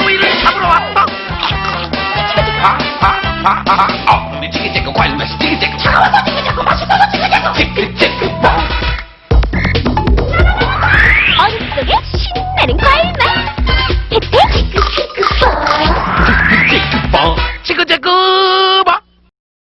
거위를 잡으러 왔다. 아, 아, 찌개찌개 관련해서 찌개찌개 차가워서 찌개찌개 맛있어서 찌개찌개 찌개찌개 뭐 어릿속에 신나는 과일맛 찌개찌개 찌개찌개 찌개찌개